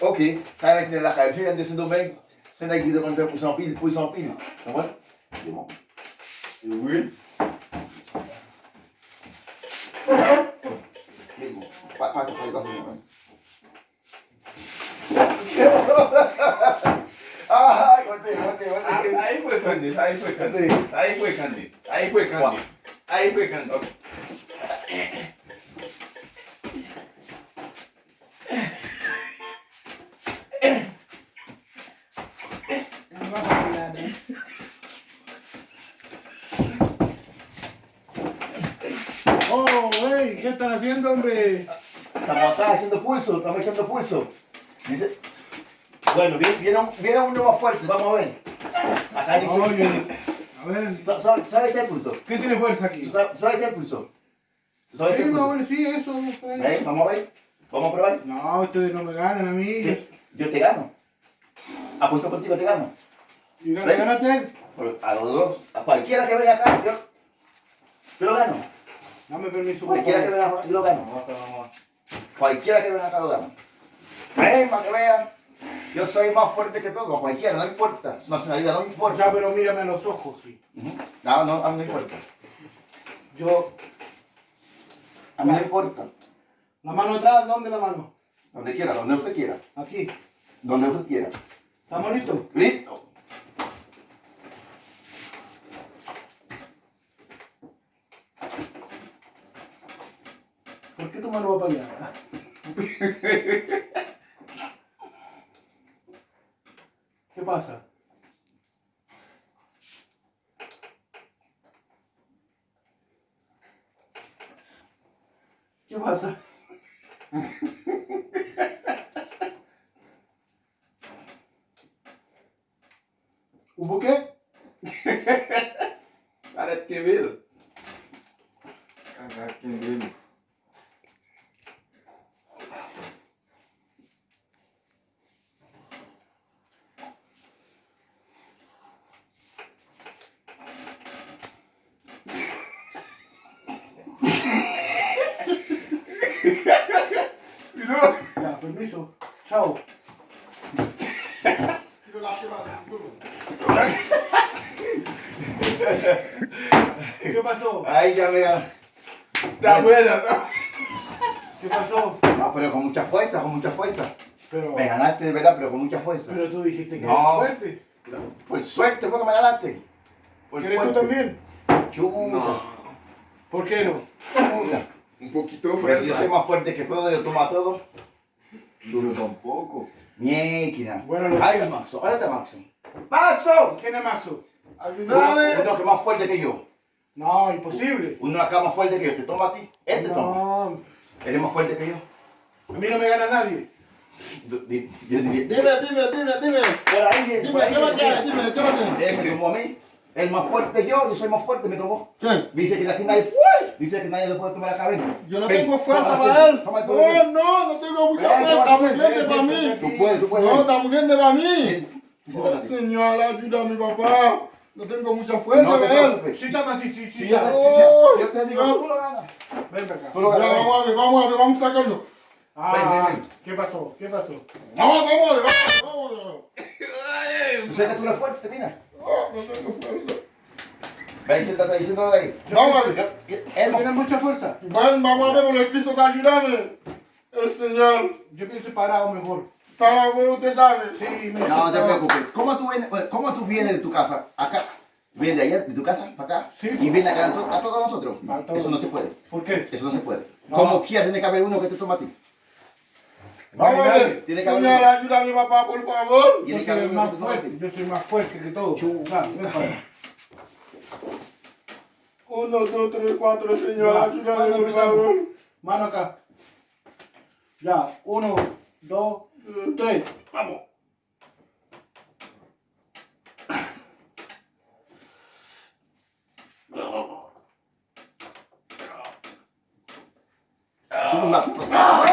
Ok, ça avec la calcul, elle décide au mec. C'est un qui demande faire pour 100 piles, pour 100 pile. Tu comprends? C'est bon. C'est oui. Bon, pas. Ah. Aí foi candido, aí foi candido. Aí foi candido. Aí foi candido. Aí foi candido. ¿Qué están haciendo, hombre? Estamos acá haciendo pulso, estamos echando pulso. Dice, bueno, viene, viene, un- viene uno más fuerte, vamos a ver. Acá dice, Oye, a ver, ¿Sa- ¿sabe, sabe qué pulso? ¿qué tiene fuerza aquí? ¿Sabe, sabe qué pulso? ¿Sabe qué Sí, no, pulso? sí, eso. ¿Eh? Vamos a ver, vamos a probar. No, ustedes no me ganan a mí. Yo, yo te gano. Apuesto contigo, te gano. Y A los dos, a cualquiera que venga acá, yo, yo lo gano. Dame permiso. Cualquiera que venga yo lo gano. Cualquiera que venga acá lo gano. Ven, para que vean. Yo soy más fuerte que todo, cualquiera, no importa. Su nacionalidad no me Ya, importa. pero mírame a los ojos, sí. Ujú. No, no, a mí no importa. Yo, A mí no importa. la mano atrás, ¿dónde la mano? Donde quiera, donde usted quiera. Aquí. Donde usted quiera. ¿Estamos listos? ¿Listo? ¿Por qué tu mano va para allá? ¿Qué pasa? ¿Qué pasa? ¿Hubo qué? Cara que ver. Cara que ver. Ya, permiso. Chao. ¿Qué pasó? Ahí ya me ganó. Está buena, ¿no? ¿Qué pasó? No, pero con mucha fuerza, con mucha fuerza. Pero, Me ganaste de verdad, pero con mucha fuerza. pero tú dijiste que No. era fuerte. Por suerte fue que me ganaste. Por ¿Quieres tú también? Chuta, ¿Por qué no? chuta. Un poquito de Pero si yo soy más fuerte que todo, yo tomo a todo. Yo tampoco. Miequina. Bueno, lo Ay, sé. Maxo, ahora está Maxo. ¡Maxo! ¿Quién es Maxo? Uno, uno que es más fuerte que yo. No, imposible. Uno acá más fuerte que yo. Te toma a ti. Él te toma. No, Él es más fuerte que yo. a mí no me gana nadie. Yo diría. Dime, dime, dime, dime. Por ahí, Dime, por ahí. ¿qué es lo que? Dime, ¿qué es lo que? Él me tomó a mí. El más fuerte yo, yo soy más fuerte, me tomó. ¿Qué? Dice que aquí nadie, dice que nadie le puede tomar la cabeza. Yo no Ven, tengo fuerza para sí, él. No, no, no tengo mucha fuerza. Está muy ven, grande para mí. Tú puedes, tú puedes. No, está muy grande para mí. Oh, señor, ayuda a mi papá. No tengo mucha fuerza No él. Sí, así, sí, sí. Si yo, ya. te- Oh, digo, tú lo ganas. Ven acá. Vamos a ver, vamos a ver, vamos a sacarlo. Ah, ven, ven. ¿Qué pasó? ¿Qué pasó? Vamos, vamos vamos. Tú fuerte, mira. No tengo fuerza. Ven, siéntate ahí, siéntate ahí. Vamos a ver. Yo- yo- él más ¿Tienes mucha fuerza? Ven, vamos a ver el piso. El señor. Yo pienso parado mejor. Para usted sabe. Sí, No, no te preocupes. ¿Cómo tú vienes, cómo tú vienes de tu casa acá? ¿Vienes de allá, de tu casa, para acá? Sí. ¿Y vienes a ganar to- a todos nosotros? A todos. Eso no se puede. ¿Por qué? Eso no se puede. No. Como quieras, tiene que haber uno que te toma a ti. Vamos a ver. Tiene que haber Señor, uno. ayuda a mi papá, por favor. Tiene Yo que soy más fuerte. Yo soy más fuerte que todo. Chu- Va, ven para acá. Uno, dos, tres, cuatro, señor, Ya, ayúdame, ¿cuándo por favor. Mano acá. Ya, uno, dos, tres. Vamos. No matas.